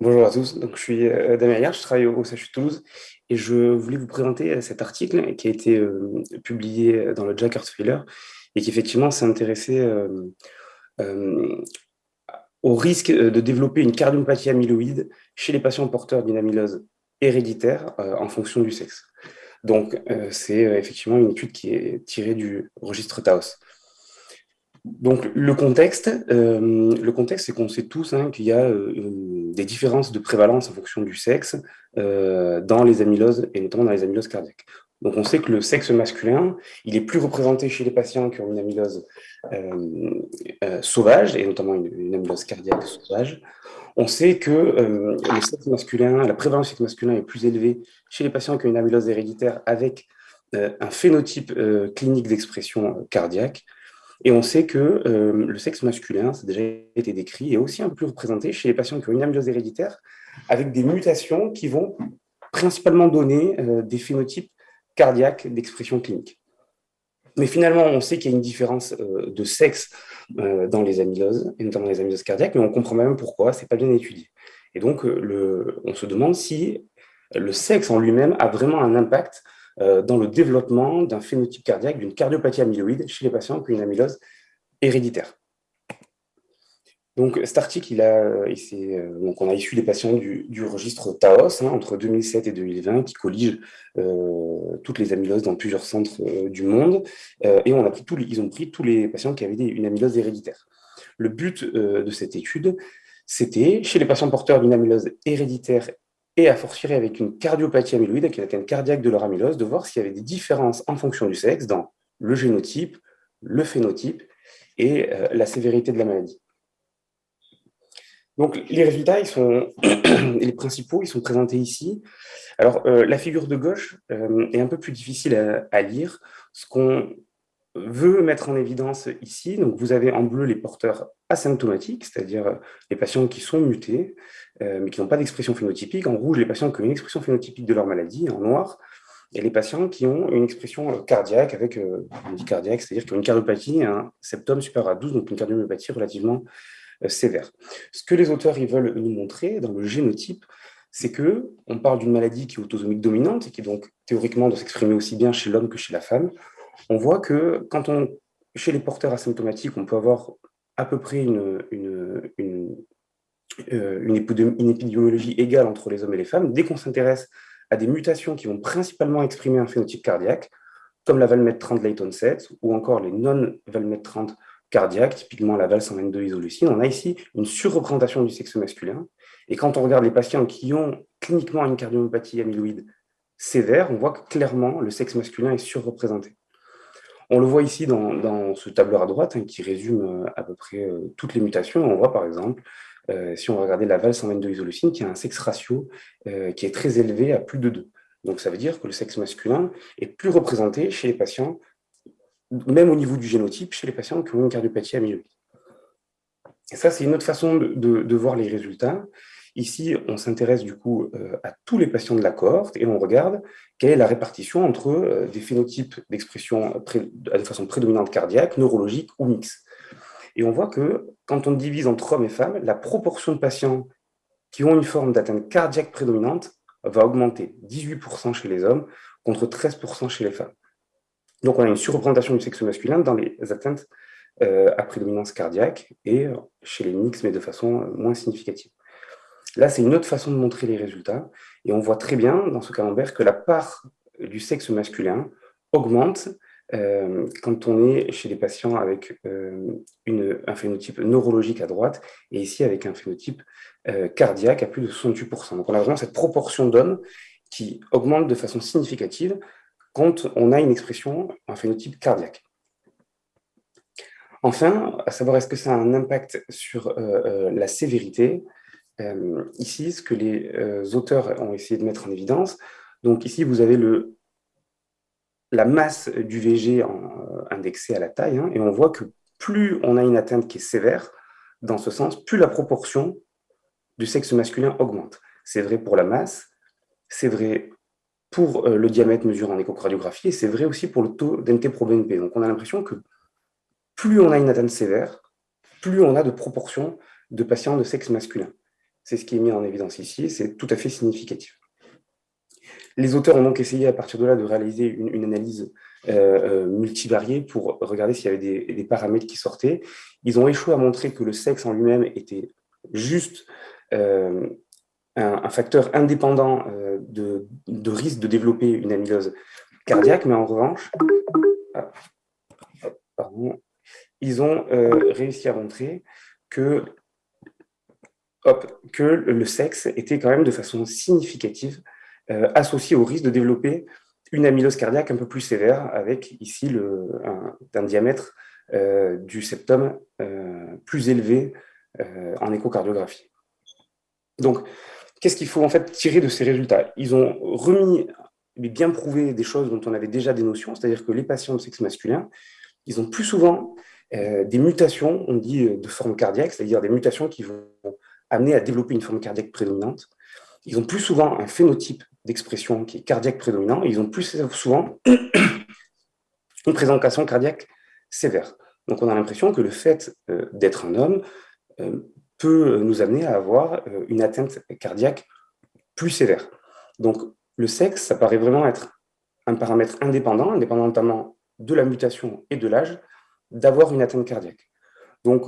Bonjour à tous, donc, je suis euh, Damien Ayer, je travaille au, CHU Toulouse et je voulais vous présenter euh, cet article qui a été euh, publié dans le Jack Heart et qui effectivement s'est intéressé au risque de développer une cardiomyopathie amyloïde chez les patients porteurs d'une amylose héréditaire en fonction du sexe. Donc c'est effectivement une étude qui est tirée du registre Taos. Donc le contexte, le contexte, c'est qu'on sait tous hein, qu'il y a euh, des différences de prévalence en fonction du sexe euh, dans les amyloses et notamment dans les amyloses cardiaques. Donc on sait que le sexe masculin, il est plus représenté chez les patients qui ont une amylose sauvage et notamment une, amylose cardiaque sauvage. On sait que le sexe masculin, la prévalence du sexe masculin est plus élevée chez les patients qui ont une amylose héréditaire avec un phénotype clinique d'expression cardiaque et on sait que euh, le sexe masculin, ça a déjà été décrit, est aussi un peu représenté chez les patients qui ont une amylose héréditaire, avec des mutations qui vont principalement donner euh, des phénotypes cardiaques d'expression clinique. Mais finalement, on sait qu'il y a une différence euh, de sexe dans les amyloses, et notamment les amyloses cardiaques, mais on comprend même pourquoi, ce n'est pas bien étudié. Et donc, on se demande si le sexe en lui-même a vraiment un impact dans le développement d'un phénotype cardiaque, d'une cardiopathie amyloïde chez les patients qui ont une amylose héréditaire. Donc, cet article, il a, euh, donc on a issu des patients du, registre TAOS hein, entre 2007 et 2020 qui collige euh, toutes les amyloses dans plusieurs centres du monde. et on a pris tous ils ont pris tous les patients qui avaient une amylose héréditaire. Le but de cette étude, c'était, chez les patients porteurs d'une amylose héréditaire et à fortiori avec une cardiopathie amyloïde, avec une atteinte cardiaque de leur amylose, de voir s'il y avait des différences en fonction du sexe dans le génotype, le phénotype et euh, la sévérité de la maladie. Donc les résultats, ils sont, les principaux, ils sont présentés ici. Alors euh, la figure de gauche euh, est un peu plus difficile à, lire. Veut mettre en évidence ici, donc vous avez en bleu les porteurs asymptomatiques, c'est-à-dire les patients qui sont mutés, euh, mais qui n'ont pas d'expression phénotypique. En rouge, les patients qui ont une expression phénotypique de leur maladie. En noir, et les patients qui ont une expression euh, cardiaque avec euh, une cardiaque, c'est-à-dire qui ont une cardiopathie, un septum supérieur à 12, donc une cardiomyopathie relativement sévère. Ce que les auteurs veulent nous montrer dans le génotype, c'est que on parle d'une maladie qui est autosomique dominante et qui donc théoriquement doit s'exprimer aussi bien chez l'homme que chez la femme. On voit que quand on, chez les porteurs asymptomatiques, on peut avoir à peu près une, une, une, euh, une, épidémiologie égale entre les hommes et les femmes, dès qu'on s'intéresse à des mutations qui vont principalement exprimer un phénotype cardiaque, comme la valmètre 30 Layton 7 ou encore les non-valmètre 30 cardiaques, typiquement la val 122 isoleucine, on a ici une surreprésentation du sexe masculin. Et quand on regarde les patients qui ont cliniquement une cardiomyopathie amyloïde sévère, on voit que clairement le sexe masculin est surreprésenté. On le voit ici dans, ce tableur à droite hein, qui résume euh, à peu près euh, toutes les mutations. On voit par exemple euh, si on regardait la val 122 isoleucine, qui a un sexe ratio qui est très élevé à plus de 2. Donc ça veut dire que le sexe masculin est plus représenté chez les patients, même au niveau du génotype, chez les patients qui ont une cardiopathie amyloïde. Et ça, c'est une autre façon de, voir les résultats. Ici, on s'intéresse du coup euh, à tous les patients de la cohorte et on regarde quelle est la répartition entre des phénotypes d'expression de façon prédominante cardiaque, neurologique ou mixte. Et on voit que quand on divise entre hommes et femmes, la proportion de patients qui ont une forme d'atteinte cardiaque prédominante va augmenter. 18% chez les hommes contre 13% chez les femmes. Donc on a une surreprésentation du sexe masculin dans les atteintes euh, à prédominance cardiaque et chez les mix, mais de façon moins significative. Là, c'est une autre façon de montrer les résultats. Et on voit très bien dans ce camembert que la part du sexe masculin augmente euh, quand on est chez des patients avec euh, un phénotype neurologique à droite et ici avec un phénotype euh, cardiaque à plus de 68%. Donc on a vraiment cette proportion d'hommes qui augmente de façon significative quand on a une expression, un phénotype cardiaque. Enfin, à savoir est-ce que ça a un impact sur la sévérité? Ici, ce que les auteurs ont essayé de mettre en évidence, donc ici vous avez le la masse du VG en, indexée à la taille, hein, et on voit que plus on a une atteinte qui est sévère, dans ce sens, plus la proportion du sexe masculin augmente. C'est vrai pour la masse, c'est vrai pour euh, le diamètre mesuré en échocardiographie, et c'est vrai aussi pour le taux d'NT-proBNP. Donc on a l'impression que plus on a une atteinte sévère, plus on a de proportion de patients de sexe masculin. C'est ce qui est mis en évidence ici, c'est tout à fait significatif. Les auteurs ont donc essayé à partir de là de réaliser une, analyse euh, euh, multivariée pour regarder s'il y avait des, paramètres qui sortaient. Ils ont échoué à montrer que le sexe en lui-même était juste euh, un, facteur indépendant de, risque de développer une amylose cardiaque, mais en revanche, ah, ils ont réussi à montrer que, que le sexe était quand même de façon significative euh, associé au risque de développer une amylose cardiaque un peu plus sévère, avec ici le, un, diamètre euh, du septum euh, plus élevé en échocardiographie. Donc, qu'est-ce qu'il faut en fait tirer de ces résultats? Ils ont remis, mais bien prouvé des choses dont on avait déjà des notions, c'est-à-dire que les patients de sexe masculin, ils ont plus souvent des mutations, on dit, de forme cardiaque, c'est-à-dire des mutations qui vont amener à développer une forme cardiaque prédominante. Ils ont plus souvent un phénotype d'expression qui est cardiaque prédominant, ils ont plus souvent une présentation cardiaque sévère. Donc on a l'impression que le fait euh, d'être un homme euh, peut nous amener à avoir euh, une atteinte cardiaque plus sévère. Donc le sexe, ça paraît vraiment être un paramètre indépendant, indépendamment de la mutation et de l'âge, d'avoir une atteinte cardiaque. Donc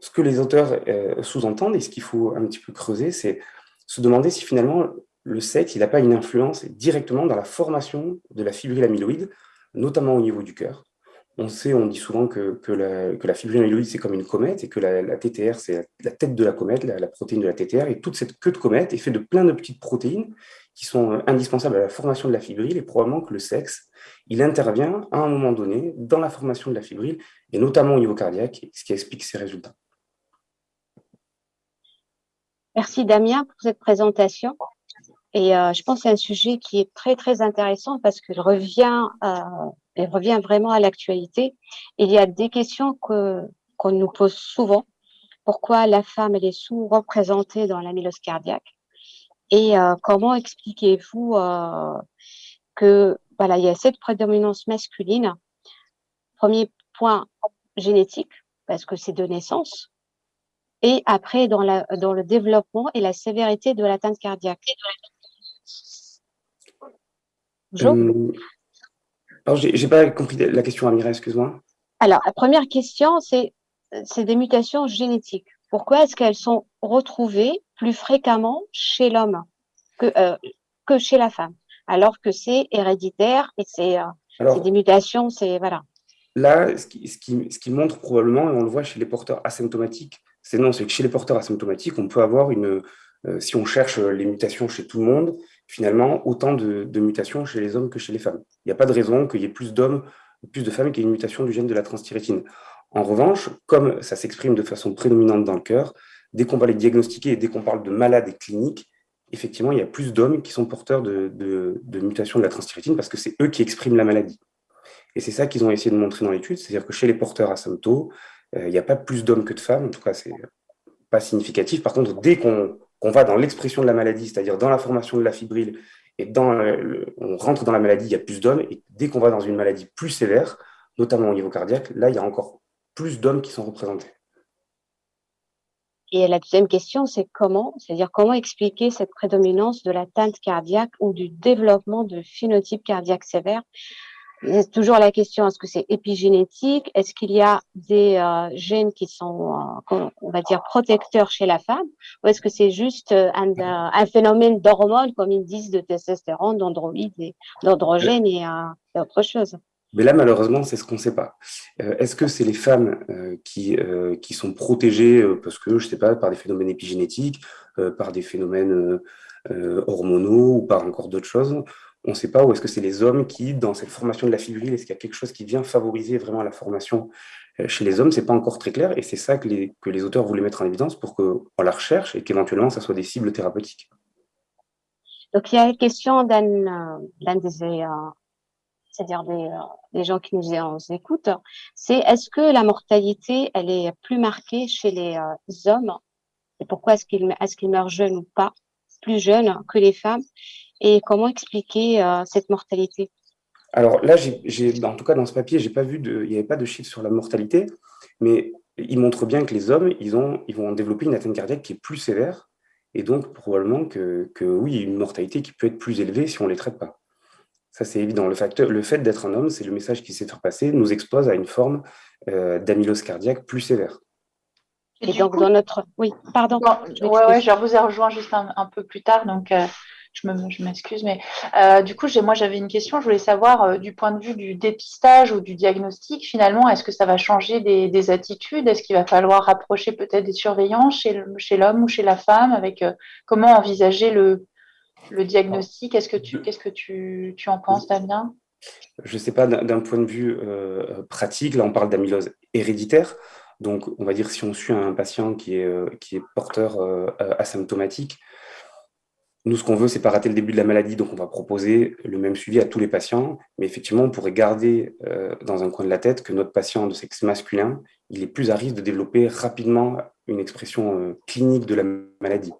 ce que les auteurs sous-entendent et ce qu'il faut un petit peu creuser, c'est se demander si finalement le sexe n'a pas une influence directement dans la formation de la fibrille amyloïde, notamment au niveau du cœur. On sait, on dit souvent que, que, la, fibrille amyloïde, c'est comme une comète et que la, TTR, c'est la, tête de la comète, la, protéine de la TTR. Et toute cette queue de comète est faite de plein de petites protéines qui sont euh, indispensables à la formation de la fibrille. Et probablement que le sexe, il intervient à un moment donné dans la formation de la fibrille, et notamment au niveau cardiaque, ce qui explique ces résultats. Merci Damien pour cette présentation. Et euh, je pense que c'est un sujet qui est très, très intéressant parce qu'il revient, euh, revient vraiment à l'actualité. Il y a des questions que qu'on nous pose souvent. Pourquoi la femme, elle est sous-représentée dans l'amylose cardiaque? Et euh, comment expliquez-vous euh, que voilà, il y a cette prédominance masculine? Premier point génétique, parce que c'est de naissance. Et après, dans, la, dans le développement et la sévérité de l'atteinte cardiaque. Euh, alors, j'ai pas compris la question, Amira, excuse-moi. Alors, la première question, c'est des mutations génétiques. Pourquoi est-ce qu'elles sont retrouvées plus fréquemment chez l'homme que, euh, que chez la femme, alors que c'est héréditaire et c'est euh, des mutations, c'est voilà. Là, ce qui, ce, qui, ce qui, montre probablement, et on le voit chez les porteurs asymptomatiques, c'est non, c'est que chez les porteurs asymptomatiques, on peut avoir une, si on cherche les mutations chez tout le monde, finalement autant de, mutations chez les hommes que chez les femmes. Il n'y a pas de raison qu'il y ait plus d'hommes, plus de femmes qui aient une mutation du gène de la transthyrétine. En revanche, comme ça s'exprime de façon prédominante dans le cœur, dès qu'on va les diagnostiquer et dès qu'on parle de malades cliniques, effectivement, il y a plus d'hommes qui sont porteurs de, mutations de la transthyrétine parce que c'est eux qui expriment la maladie. Et c'est ça qu'ils ont essayé de montrer dans l'étude, c'est-à-dire que chez les porteurs asymptos, euh, il n'y a pas plus d'hommes que de femmes, en tout cas, c'est pas significatif. Par contre, dès qu'on va dans l'expression de la maladie, c'est-à-dire dans la formation de la fibrille, et dans on rentre dans la maladie, il y a plus d'hommes, et dès qu'on va dans une maladie plus sévère, notamment au niveau cardiaque, là, il y a encore plus d'hommes qui sont représentés. Et la deuxième question, c'est comment, c'est-à-dire comment expliquer cette prédominance de l'atteinte cardiaque ou du développement de phénotype cardiaque sévère c'est toujours la question, est-ce que c'est épigénétique? Est-ce qu'il y a des euh, gènes qui sont, euh, on va dire, protecteurs chez la femme? Ou est-ce que c'est juste euh, un, un, phénomène d'hormones, comme ils disent, de testostérone, d'androïde, d'androgène et, et, autre chose? Mais là, malheureusement, c'est ce qu'on ne sait pas. Est-ce que c'est les femmes qui, qui sont protégées parce que, je ne sais pas, par des phénomènes épigénétiques, par des phénomènes hormonaux ou par encore d'autres choses? On ne sait pas, où est-ce que c'est les hommes qui, dans cette formation de la fibrille, est-ce qu'il y a quelque chose qui vient favoriser vraiment la formation euh, chez les hommes? Ce n'est pas encore très clair, et c'est ça que les, que les auteurs voulaient mettre en évidence pour qu'on la recherche et qu'éventuellement, ça soit des cibles thérapeutiques. Donc, il y a une question d'un des, euh, c'est-à-dire des, euh, des, gens qui nous écoutent, c'est est-ce que la mortalité, elle est plus marquée chez les hommes? Et pourquoi est-ce qu'ils est qu'ils meurent jeunes ou pas, plus jeunes que les femmes? Et comment expliquer euh, cette mortalité? Alors là, en tout cas dans ce papier, j'ai pas vu de, il n'y avait pas de chiffres sur la mortalité, mais il montre bien que les hommes, ils, ont, ils vont développer une atteinte cardiaque qui est plus sévère et donc probablement que, que oui, une mortalité qui peut être plus élevée si on ne les traite pas. Ça, c'est évident. Le, facteur, le fait d'être un homme, c'est le message qui s'est fait passer, nous expose à une forme euh, d'amylose cardiaque plus sévère. Et, donc, dans notre... Oui, pardon. Oui, ouais, je vous ai rejoint juste un, peu plus tard, donc euh, je m'excuse. Mais euh, du coup, moi, j'avais une question. Je voulais savoir, du point de vue du dépistage ou du diagnostic, finalement, est-ce que ça va changer des, attitudes? Est-ce qu'il va falloir rapprocher peut-être des surveillants chez l'homme ou chez la femme? Avec comment envisager le, le diagnostic? Qu'est-ce que tu, qu'est-ce que tu, tu en penses, Damien? Je ne sais pas, d'un point de vue euh, pratique, là on parle d'amylose héréditaire. Donc, on va dire si on suit un patient qui est, euh, qui est porteur euh, asymptomatique, nous, ce qu'on veut, c'est pas rater le début de la maladie, donc on va proposer le même suivi à tous les patients. Mais effectivement, on pourrait garder dans un coin de la tête que notre patient de sexe masculin, il est plus à risque de développer rapidement une expression clinique de la maladie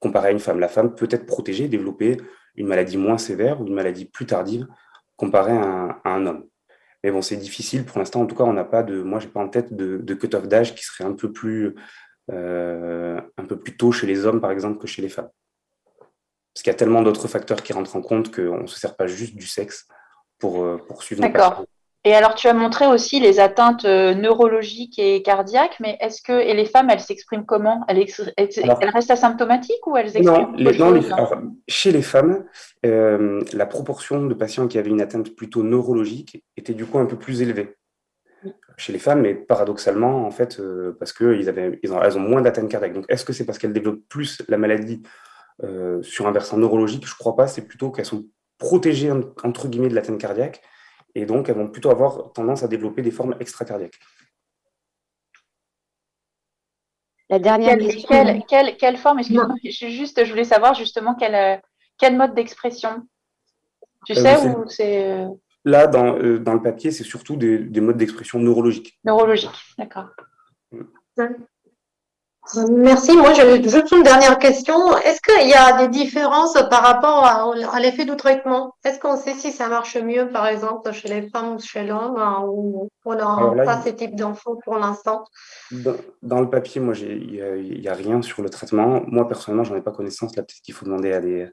comparé à une femme. La femme peut être protégée, développer une maladie moins sévère ou une maladie plus tardive comparé à un, homme. Mais bon, c'est difficile pour l'instant. En tout cas, on n'a pas de, moi, j'ai pas en tête de, cut-off d'âge qui serait euh, un peu plus tôt chez les hommes, par exemple, que chez les femmes. Parce qu'il y a tellement d'autres facteurs qui rentrent en compte qu'on ne se sert pas juste du sexe pour, euh, pour suivre nos D'accord. Et alors, tu as montré aussi les atteintes euh, neurologiques et cardiaques, mais est-ce que et les femmes, elles s'expriment comment? Elles, restent asymptomatiques ou elles expriment Non, chez les femmes, euh, la proportion de patients qui avaient une atteinte plutôt neurologique était du coup un peu plus élevée. Chez les femmes, mais paradoxalement, en fait, euh, parce qu'elles ils ont, elles ont moins d'atteintes cardiaques. Donc, est-ce que c'est parce qu'elles développent plus la maladie sur un versant neurologique Je ne crois pas, c'est plutôt qu'elles sont protégées, entre guillemets, de l'atteinte cardiaque et donc elles vont plutôt avoir tendance à développer des formes extracardiaques. La dernière quelle, quelle, quelle, forme? Je, juste, je voulais savoir justement quel, euh, quel mode d'expression. Tu euh, sais où c'est euh, Là, dans, dans, le papier, c'est surtout des, des modes d'expression neurologiques. Neurologiques, d'accord. Merci. Moi, j'ai juste une dernière question. Est-ce qu'il y a des différences par rapport à, l'effet du traitement? Est-ce qu'on sait si ça marche mieux, par exemple, chez les femmes ou chez l'homme, hein, ou on n'a pas ce type d'infos pour l'instant? Dans, le papier, moi, il n'y a, rien sur le traitement. Moi, personnellement, je n'en ai pas connaissance. Là, peut-être qu'il faut demander à des,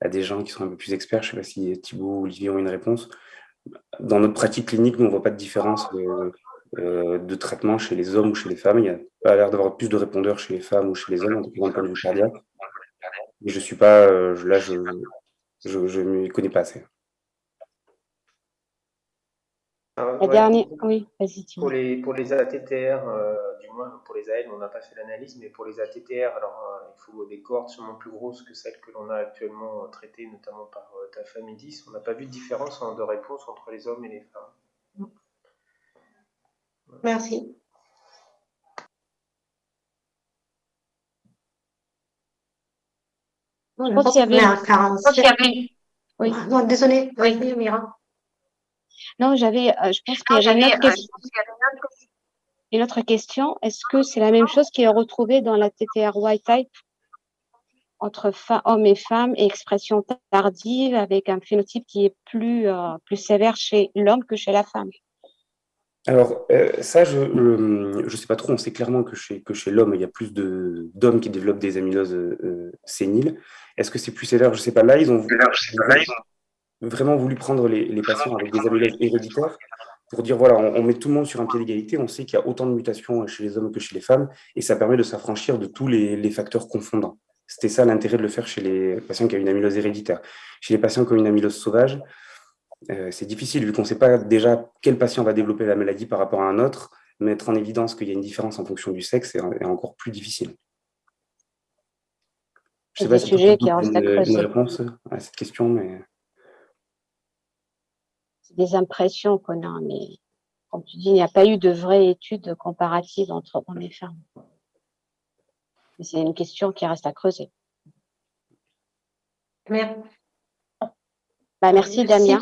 à des gens qui sont un peu plus experts. Je ne sais pas si Thibault ou Olivier ont une réponse. Dans notre pratique clinique, nous, on ne voit pas de différence de, de traitement chez les hommes ou chez les femmes. Il y a pas l'air d'avoir plus de répondeurs chez les femmes ou chez les hommes, en tout cas de vue cardiaque. Mais je suis pas, euh, là, je ne m'y connais pas assez. Ah, La dernière, oui, vas-y. Pour les, pour les ATTR, euh, du moins pour les AL, on n'a pas fait l'analyse, mais pour les ATTR, alors il faut des cohortes sûrement plus grosses que celles que l'on a actuellement traitées, notamment par ta famille 10. On n'a pas vu de différence de réponse entre les hommes et les femmes. Merci. Je pense qu'il y avait un 47. Oui. Non, désolée. Oui, Mira. Non, j'avais, euh, je pense qu'il y avait une autre question. Une autre question. Est-ce que c'est la même chose qui est retrouvée dans la TTR white type entre hommes et femmes et expression tardive avec un phénotype qui est plus, euh, plus sévère chez l'homme que chez la femme? Alors, euh, ça, je ne sais pas trop. On sait clairement que chez, que chez l'homme, il y a plus d'hommes qui développent des amyloses euh, séniles. Est-ce que c'est plus sévère? Je ne sais pas. Là, ils ont, vraiment voulu prendre les, les, patients avec des amyloses héréditaires pour dire, voilà, on, met tout le monde sur un pied d'égalité. On sait qu'il y a autant de mutations chez les hommes que chez les femmes, et ça permet de s'affranchir de tous les, les facteurs confondants. C'était ça l'intérêt de le faire chez les patients qui ont une amylose héréditaire. Chez les patients qui ont une amylose sauvage, euh, c'est difficile vu qu'on ne sait pas déjà quel patient va développer la maladie par rapport à un autre. Mettre en évidence qu'il y a une différence en fonction du sexe est, encore plus difficile. Je ne sais pas si tu qui une, une réponse à cette question, mais... C'est des impressions qu'on a, mais comme tu dis, il n'y a pas eu de vraie étude comparative entre hommes et femmes. C'est une question qui reste à creuser. Merci. Bah, merci, Damien.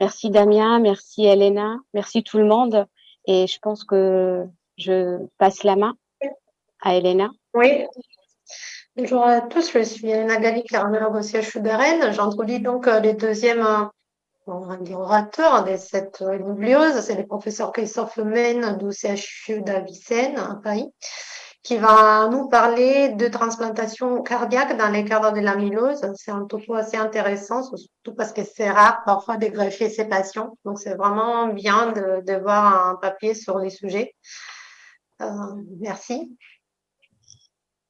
Merci Damien, merci Elena, merci tout le monde. Et je pense que je passe la main à Elena. Oui. Bonjour à tous, je suis Elena Galli, cardiologue au CHU de Rennes. J'introduis donc euh, les deuxièmes euh, orateurs de cette bibliose. C'est le professeur Christophe Lemaine du CHU d'Avicenne à Paris qui va nous parler de transplantation cardiaque dans les cadres de l'amylose. C'est un topo assez intéressant, surtout parce que c'est rare parfois de greffer ces patients. Donc, c'est vraiment bien de, de, voir un papier sur les sujets. Euh, merci.